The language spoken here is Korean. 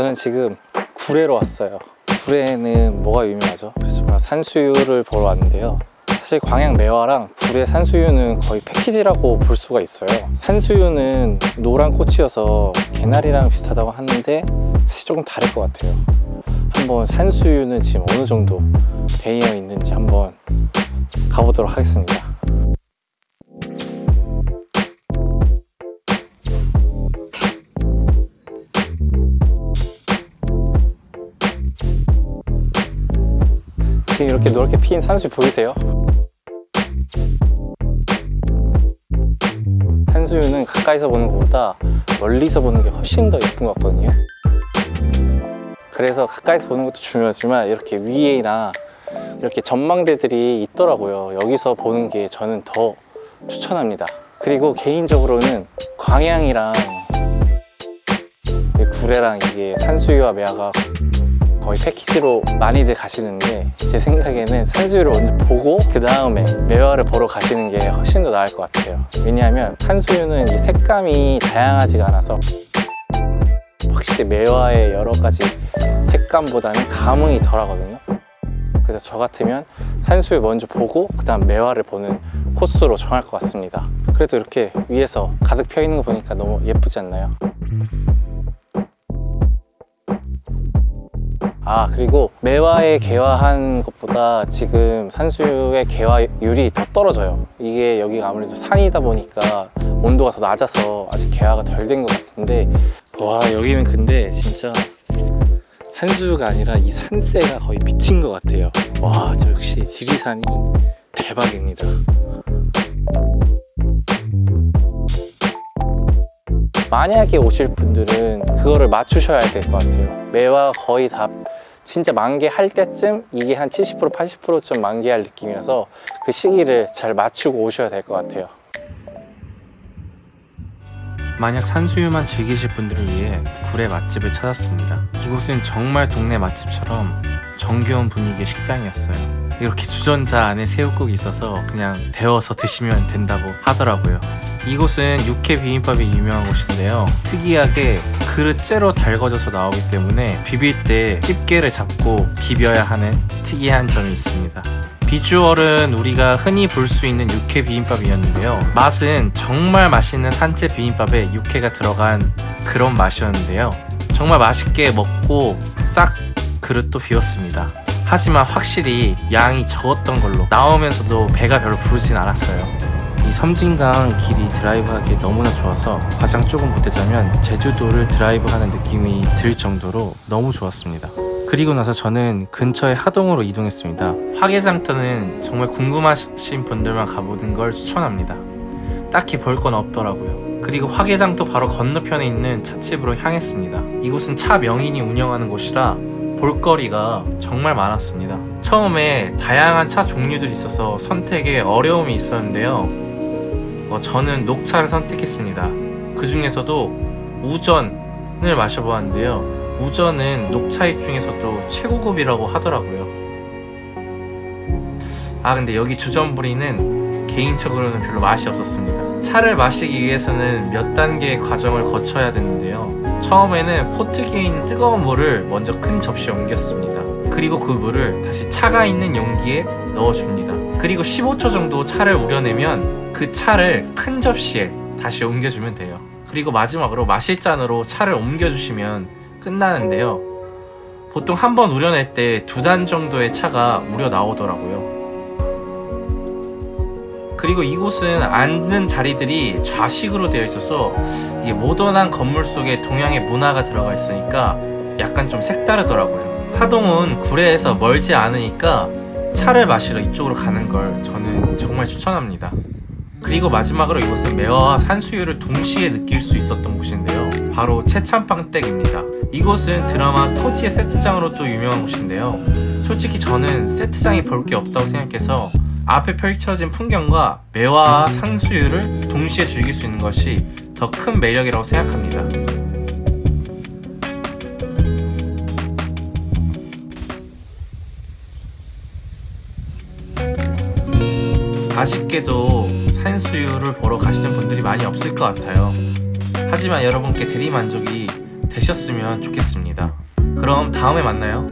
저는 지금 구례로 왔어요. 구례는 뭐가 유명하죠? 그래서 산수유를 보러 왔는데요. 사실 광양 매화랑 구례 산수유는 거의 패키지라고 볼 수가 있어요. 산수유는 노란 꽃이어서 개나리랑 비슷하다고 하는데 사실 조금 다를 것 같아요. 한번 산수유는 지금 어느 정도 되어 있는지 한번 가보도록 하겠습니다 지금 이렇게 노랗게 피인 산수유 보이세요? 산수유는 가까이서 보는 것보다 멀리서 보는 게 훨씬 더 예쁜 것 같거든요. 그래서 가까이서 보는 것도 중요하지만 이렇게 위에나 이렇게 전망대들이 있더라고요. 여기서 보는 게 저는 더 추천합니다. 그리고 개인적으로는 광양이랑 구례랑 이게 산수유와 매화가 거의 패키지로 많이들 가시는데 제 생각에는 산수유를 먼저 보고 그 다음에 매화를 보러 가시는 게 훨씬 더 나을 것 같아요. 왜냐하면 산수유는 이 색감이 다양하지가 않아서 확실히 매화의 여러 가지 색감보다는 감흥이 덜 하거든요. 그래서 저 같으면 산수유 먼저 보고 그 다음 매화를 보는 코스로 정할 것 같습니다. 그래도 이렇게 위에서 가득 펴 있는 거 보니까 너무 예쁘지 않나요? 아 그리고 매화에 개화한 것보다 지금 산수유의 개화율이 더 떨어져요. 이게 여기가 아무래도 산이다 보니까 온도가 더 낮아서 아직 개화가 덜 된 것 같은데 와 여기는 근데 진짜 산수유가 아니라 이 산세가 거의 미친 것 같아요. 와 저 역시 지리산이 대박입니다. 만약에 오실 분들은 그거를 맞추셔야 될 것 같아요. 매화 거의 다 진짜 만개할 때쯤 이게 한 70% 80%쯤 만개할 느낌이라서 그 시기를 잘 맞추고 오셔야 될 것 같아요. 만약 산수유만 즐기실 분들을 위해 구례 맛집을 찾았습니다. 이곳은 정말 동네 맛집처럼 정겨운 분위기의 식당이었어요 이렇게 주전자 안에 새우국이 있어서 그냥 데워서 드시면 된다고 하더라고요. 이곳은 육회 비빔밥이 유명한 곳인데요. 특이하게 그릇째로 달궈져서 나오기 때문에 비빌 때 집게를 잡고 비벼야 하는 특이한 점이 있습니다. 비주얼은 우리가 흔히 볼 수 있는 육회 비빔밥이었는데요. 맛은 정말 맛있는 산채 비빔밥에 육회가 들어간 그런 맛이었는데요. 정말 맛있게 먹고 싹 그릇도 비웠습니다 하지만 확실히 양이 적었던 걸로 나오면서도 배가 별로 부르진 않았어요. 이 섬진강 길이 드라이브하기 너무나 좋아서 가장 조금 보태자면 제주도를 드라이브하는 느낌이 들 정도로 너무 좋았습니다. 그리고 나서 저는 근처의 하동으로 이동했습니다. 화개장터는 정말 궁금하신 분들만 가보는 걸 추천합니다. 딱히 볼 건 없더라고요. 그리고 화개장터 바로 건너편에 있는 찻집으로 향했습니다. 이곳은 차 명인이 운영하는 곳이라 볼거리가 정말 많았습니다. 처음에 다양한 차 종류들이 있어서 선택에 어려움이 있었는데요. 어, 저는 녹차를 선택했습니다. 그 중에서도 우전을 마셔보았는데요. 우전은 녹차잎 중에서도 최고급이라고 하더라고요. 아 근데 여기 주전부리는 개인적으로는 별로 맛이 없었습니다. 차를 마시기 위해서는 몇 단계의 과정을 거쳐야 되는데요. 처음에는 포트기에 있는 뜨거운 물을 먼저 큰 접시에 옮겼습니다. 그리고 그 물을 다시 차가 있는 용기에 넣어줍니다. 그리고 15초 정도 차를 우려내면 그 차를 큰 접시에 다시 옮겨주면 돼요. 그리고 마지막으로 마실 잔으로 차를 옮겨주시면 끝나는데요. 보통 한 번 우려낼 때 두 단 정도의 차가 우려 나오더라고요 그리고 이곳은 앉는 자리들이 좌식으로 되어 있어서 이게 모던한 건물 속에 동양의 문화가 들어가 있으니까 약간 좀 색다르더라고요. 하동은 구례에서 멀지 않으니까 차를 마시러 이쪽으로 가는 걸 저는 정말 추천합니다. 그리고 마지막으로 이곳은 매화와 산수유를 동시에 느낄 수 있었던 곳인데요. 바로 채찬빵댁입니다. 이곳은 드라마 토지의 세트장으로 또 유명한 곳인데요. 솔직히 저는 세트장이 볼 게 없다고 생각해서 앞에 펼쳐진 풍경과 매화와 산수유를 동시에 즐길 수 있는 것이 더 큰 매력이라고 생각합니다 아쉽게도 산수유를 보러 가시는 분들이 많이 없을 것 같아요 하지만 여러분께 대리만족이 되셨으면 좋겠습니다. 그럼 다음에 만나요.